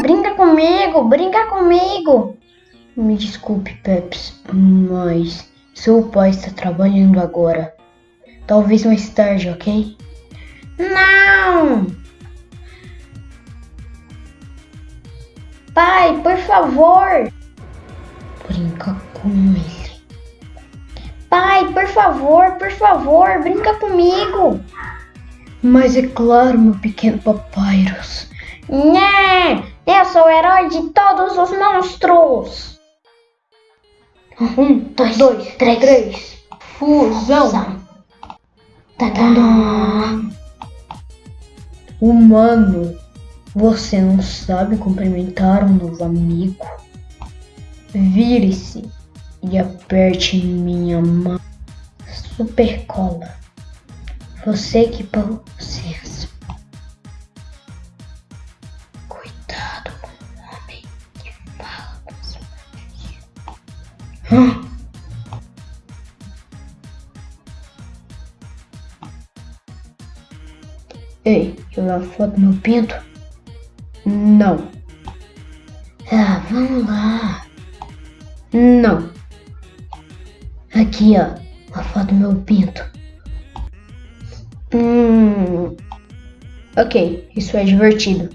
brinca comigo, brinca comigo. Me desculpe, Peps, mas seu pai está trabalhando agora. Talvez mais tarde, ok? Não! Pai, por favor! Brinca com ele. Pai, por favor, por favor, brinca comigo! Mas é claro, meu pequeno papyrus. Né! Eu sou o herói de todos os monstros! Um, dois, dois três. três. Fusão. Tadã. Humano, você não sabe cumprimentar um novo amigo? Vire-se e aperte minha mão. Super cola. Você que Ei, tirar foto meu pinto? Não. Ah, vamos lá. Não. Aqui, ó. A foto do meu pinto. Hum. Ok, isso é divertido.